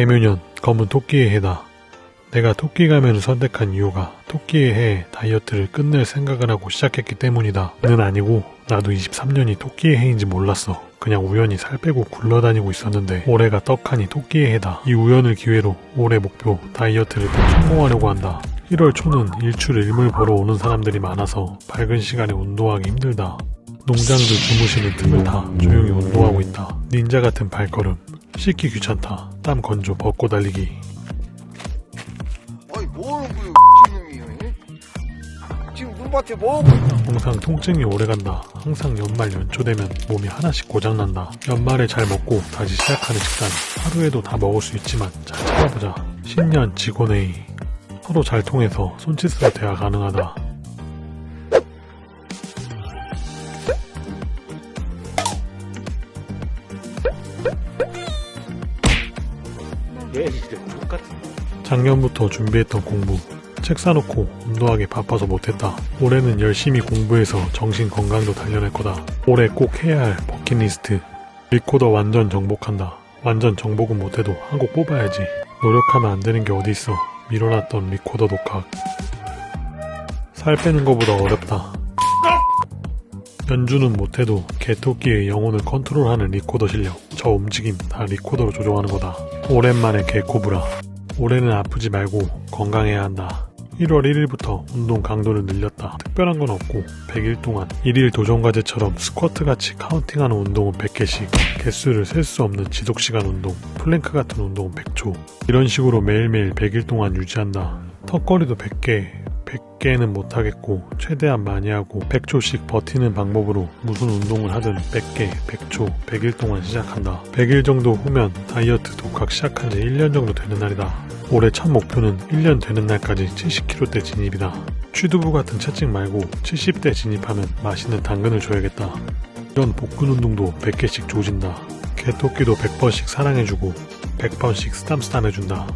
개묘년 검은 토끼의 해다. 내가 토끼 가면을 선택한 이유가 토끼의 해 다이어트를 끝낼 생각을 하고 시작했기 때문이다. 는 아니고 나도 23년이 토끼의 해인지 몰랐어. 그냥 우연히 살 빼고 굴러다니고 있었는데 올해가 떡하니 토끼의 해다. 이 우연을 기회로 올해 목표 다이어트를 꼭 성공하려고 한다. 1월 초는 일출 일몰 보러 오는 사람들이 많아서 밝은 시간에 운동하기 힘들다. 농장들 주무시는 틈을 타 조용히 운동하고 있다. 닌자 같은 발걸음. 씻기 귀찮다. 땀 건조 벗고 달리기. 아니 뭐하는 거예요 놈이 지금 눈밭에 뭐하고 있나 항상 통증이 오래간다. 항상 연말 연초 되면 몸이 하나씩 고장난다. 연말에 잘 먹고 다시 시작하는 식단. 하루에도 다 먹을 수 있지만 잘 찾아보자. 신년 직원회의. 서로 잘 통해서 손짓으로 대화 가능하다. 작년부터 준비했던 공부. 책 사놓고 운동하기 바빠서 못했다. 올해는 열심히 공부해서 정신 건강도 단련할 거다. 올해 꼭 해야 할 버킷리스트. 리코더 완전 정복한다. 완전 정복은 못해도 한 곡 뽑아야지. 노력하면 안 되는 게 어디 있어. 밀어놨던 리코더 독학. 살 빼는 거보다 어렵다. 연주는 못해도 개토끼의 영혼을 컨트롤하는 리코더 실력. 저 움직임 다 리코더로 조종하는 거다. 오랜만에 개코브라. 올해는 아프지 말고 건강해야 한다. 1월 1일부터 운동 강도를 늘렸다. 특별한 건 없고 100일 동안 1일 도전과제처럼 스쿼트 같이 counting하는 운동은 100개씩 개수를 셀 수 없는 지속시간 운동 플랭크 같은 운동은 100초 이런 식으로 매일매일 100일 동안 유지한다. 턱걸이도 100개 100개는 못하겠고 최대한 많이 하고 100초씩 버티는 방법으로 무슨 운동을 하든 100개, 100초, 100일 동안 시작한다. 100일 정도 후면 다이어트 독학 시작한 지 1년 정도 되는 날이다. 올해 첫 목표는 1년 되는 날까지 70kg대 진입이다. 취두부 같은 채찍 말고 70대 진입하면 맛있는 당근을 줘야겠다. 이런 복근 운동도 100개씩 조진다. 개토끼도 100번씩 사랑해주고 100번씩 쓰담쓰담 해준다.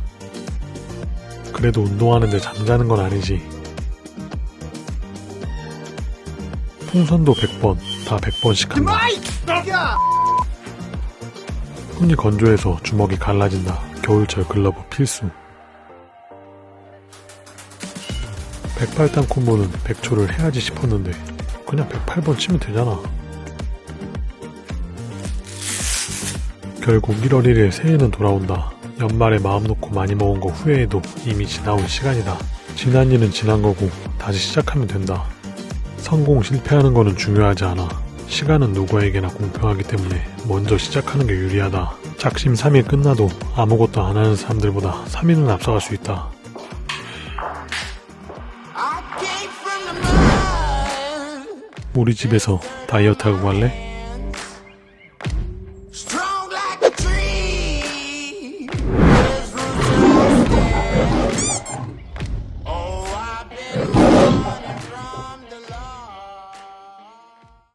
그래도 운동하는데 잠자는 건 아니지. 풍선도 100번, 다 100번씩 한다. 손이 건조해서 주먹이 갈라진다. 겨울철 글러브 필수. 108단 콤보는 100초를 해야지 싶었는데 그냥 108번 치면 되잖아. 결국 1월 1일 새해는 돌아온다. 연말에 마음 놓고 많이 먹은 거 후회해도 이미 지나온 시간이다. 지난 일은 지난 거고 다시 시작하면 된다. 성공 실패하는 거는 중요하지 않아. 시간은 누구에게나 공평하기 때문에 먼저 시작하는 게 유리하다. 작심 3일 끝나도 아무것도 안 하는 사람들보다 3일은 앞서갈 수 있다. 우리 집에서 다이어트 하고 갈래?